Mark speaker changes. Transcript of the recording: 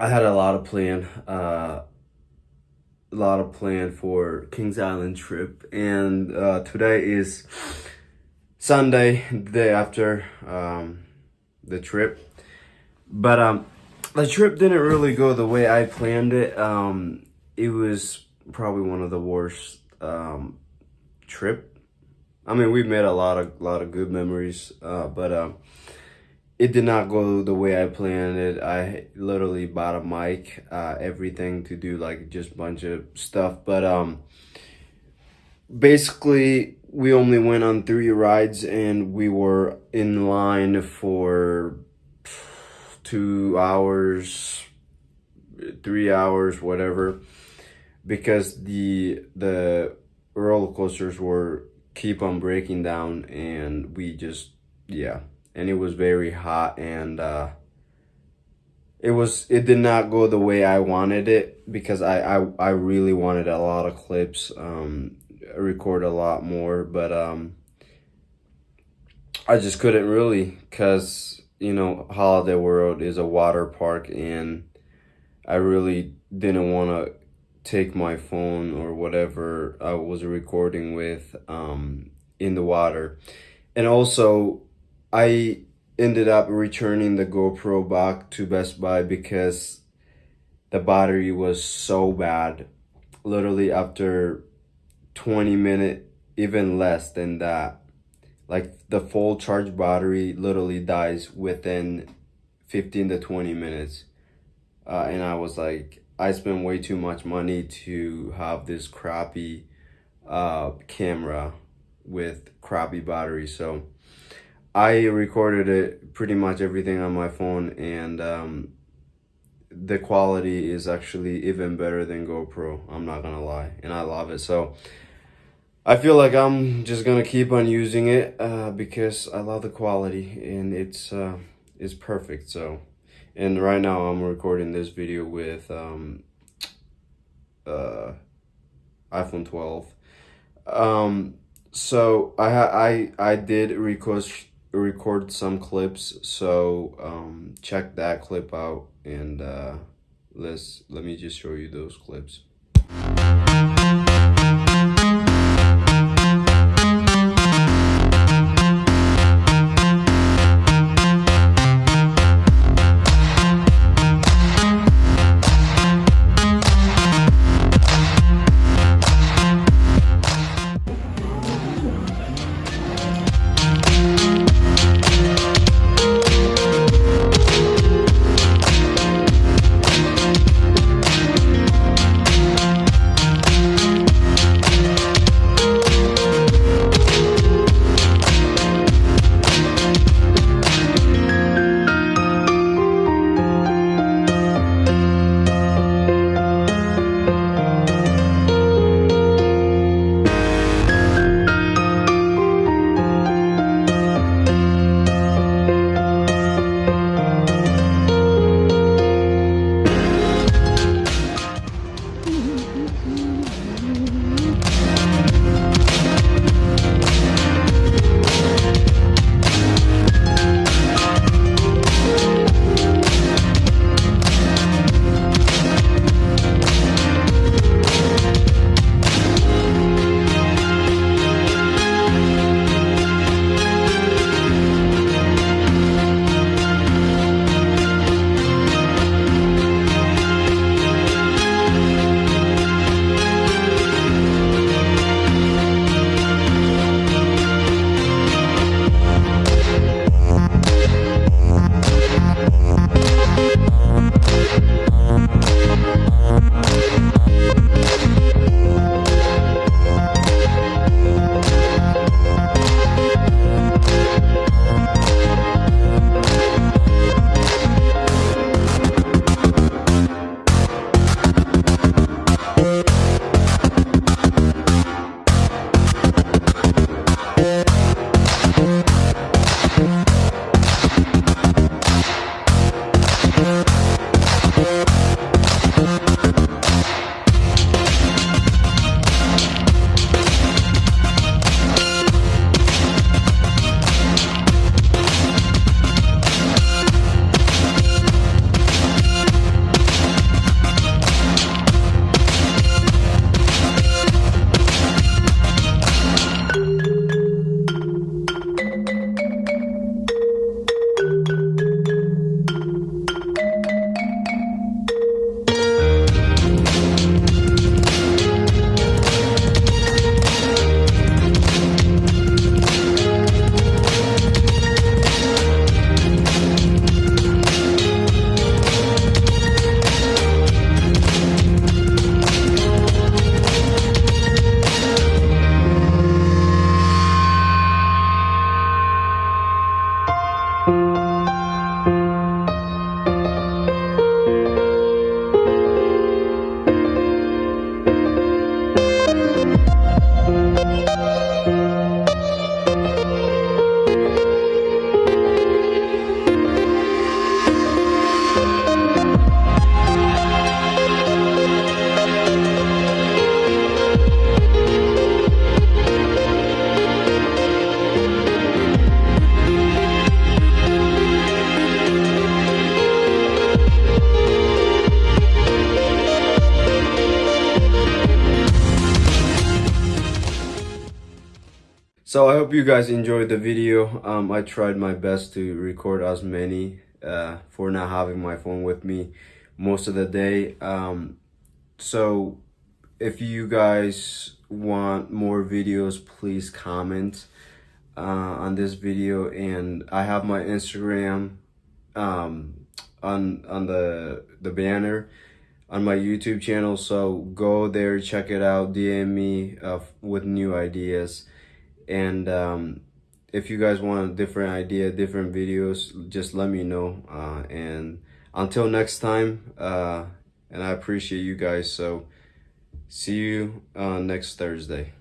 Speaker 1: I had a lot of plan, uh, a lot of plan for Kings Island trip, and uh, today is Sunday, the day after um, the trip. But um, the trip didn't really go the way I planned it. Um, it was probably one of the worst um, trip. I mean, we made a lot of lot of good memories, uh, but um, it did not go the way I planned it. I literally bought a mic, uh, everything to do like just bunch of stuff. But um, basically, we only went on three rides and we were in line for two hours, three hours, whatever, because the the roller coasters were keep on breaking down and we just yeah and it was very hot and uh, it was it did not go the way I wanted it because I I, I really wanted a lot of clips um record a lot more but um I just couldn't really cuz you know Holiday World is a water park and I really didn't want to take my phone or whatever I was recording with um in the water. And also I ended up returning the GoPro back to Best Buy because the battery was so bad. Literally after 20 minutes, even less than that. Like the full charge battery literally dies within 15 to 20 minutes. Uh, and I was like, I spent way too much money to have this crappy uh, camera with crappy battery. So I recorded it pretty much everything on my phone and um, the quality is actually even better than GoPro. I'm not gonna lie, and I love it. So I feel like I'm just gonna keep on using it uh, because I love the quality and it's uh, it's perfect. So and right now I'm recording this video with um, uh, iPhone 12. Um, so I I I did record record some clips so um, check that clip out and uh, let's let me just show you those clips So I hope you guys enjoyed the video. Um, I tried my best to record as many uh, for not having my phone with me most of the day. Um, so if you guys want more videos, please comment uh, on this video. And I have my Instagram um, on on the the banner on my YouTube channel. So go there, check it out, DM me uh, with new ideas. And um, if you guys want a different idea, different videos, just let me know. Uh, and until next time, uh, and I appreciate you guys. So see you uh, next Thursday.